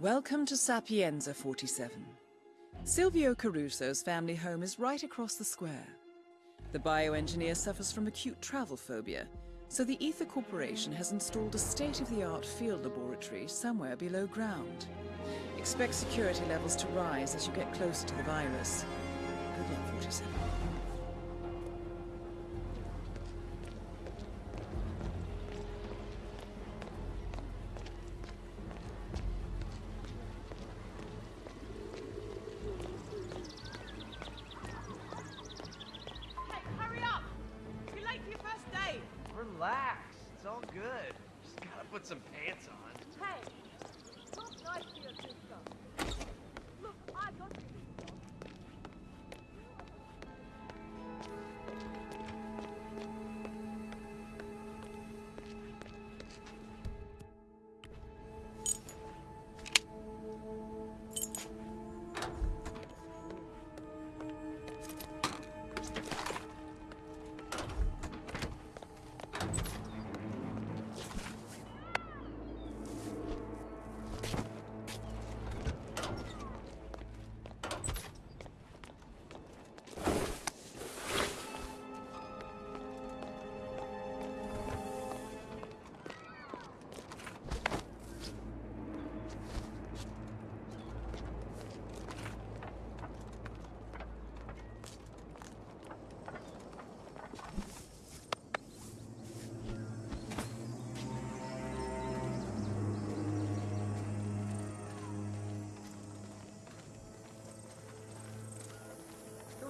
Welcome to Sapienza 47. Silvio Caruso's family home is right across the square. The bioengineer suffers from acute travel phobia, so the Ether Corporation has installed a state-of-the-art field laboratory somewhere below ground. Expect security levels to rise as you get closer to the virus. Good luck, 47.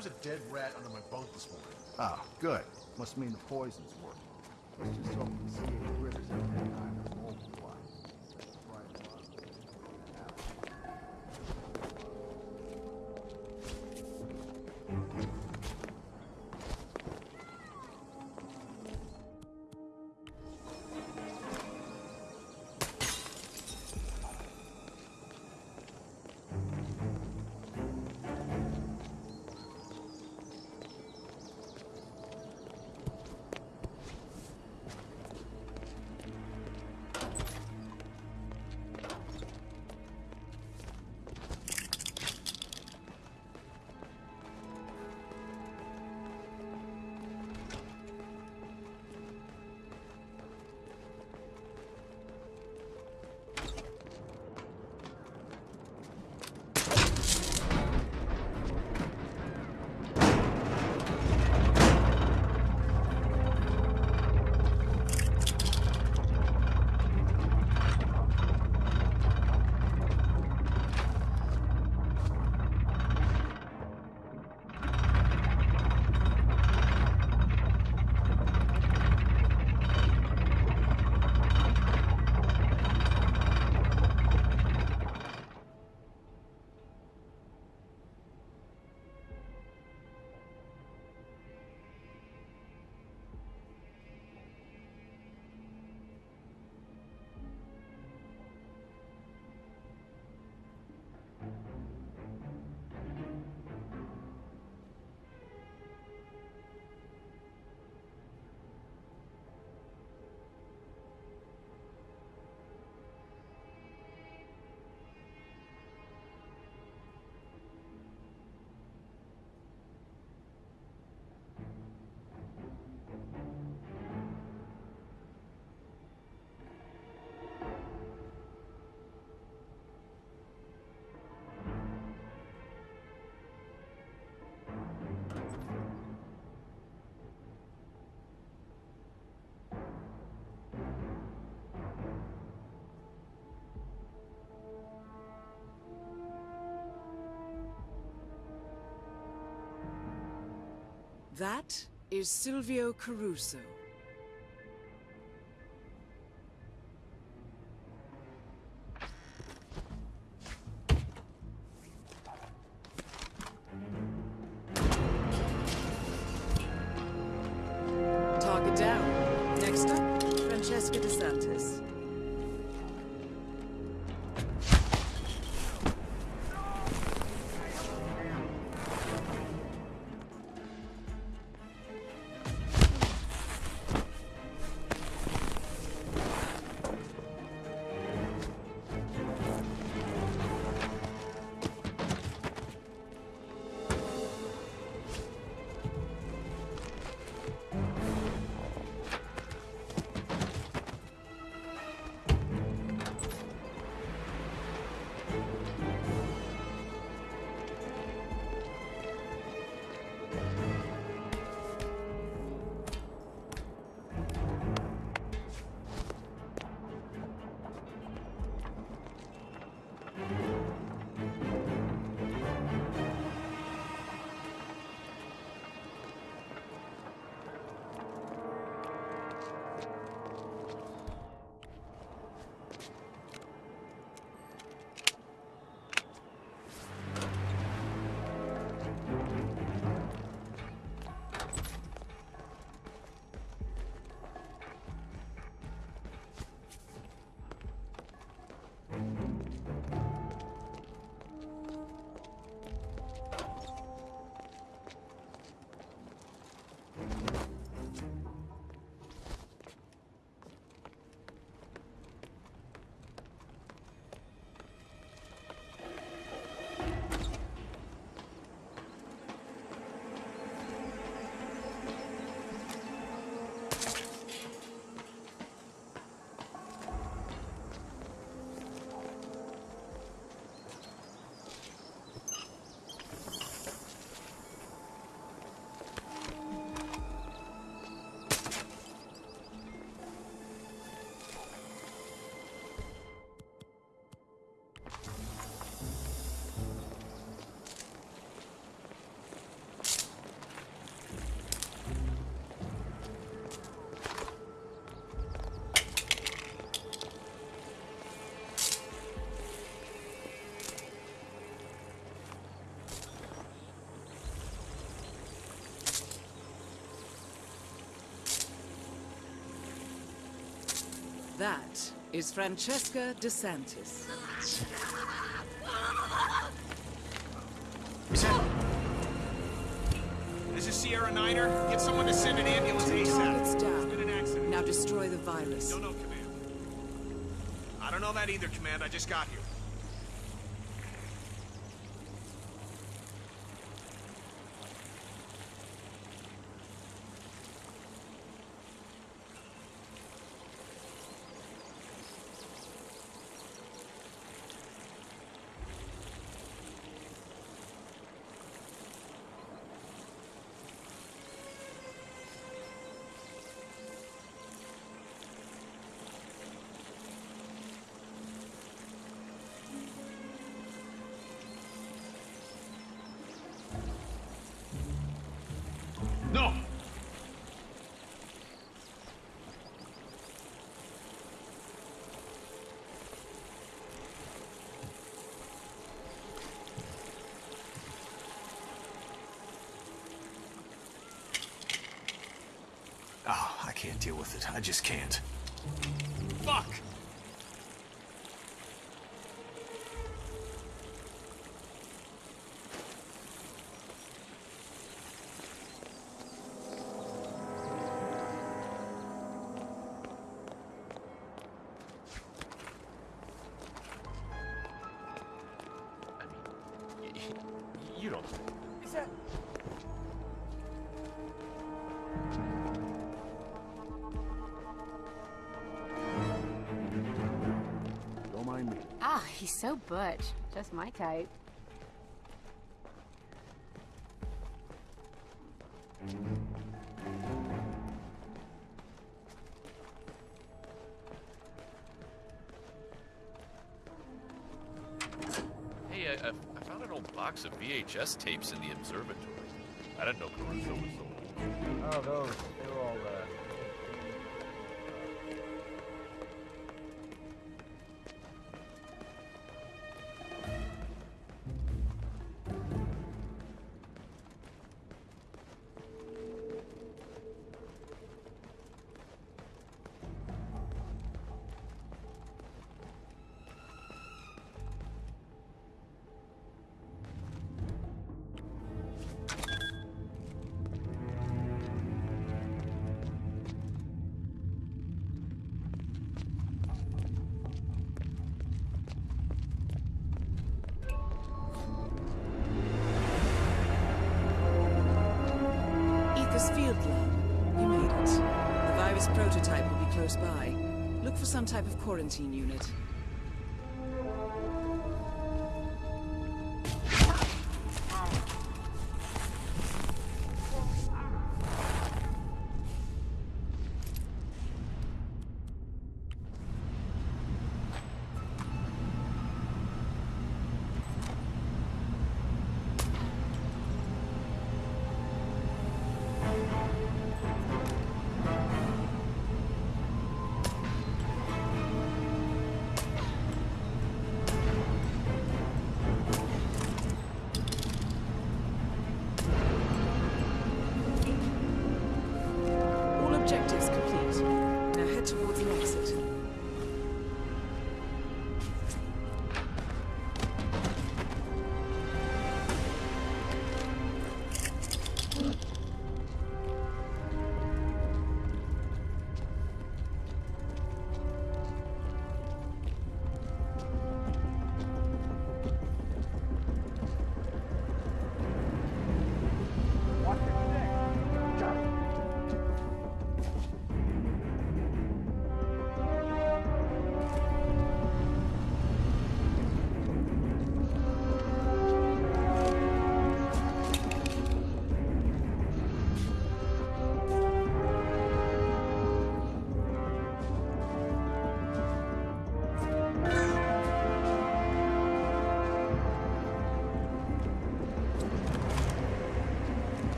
Was a dead rat under my bunk this morning. Oh, good. Must mean the poison's working. Let's just hope CA critters That is Silvio Caruso. Target down. Next up, Francesca DeSantis. That is Francesca DeSantis. Is that... This is Sierra Niner. Get someone to send an ambulance Two ASAP. targets There's been an down. accident. Now destroy the virus. Don't know, Command. I don't know that either, Command. I just got here. Can't deal with it. I just can't. Fuck! I mean, y- y- you don't. Is that... he's so butch. Just my type. Hey, I, I, I found an old box of VHS tapes in the observatory. I didn't know Caruso was so old. Oh, those. They were all, uh... Field lab. You made it. The virus prototype will be close by. Look for some type of quarantine unit. Now head towards the exit.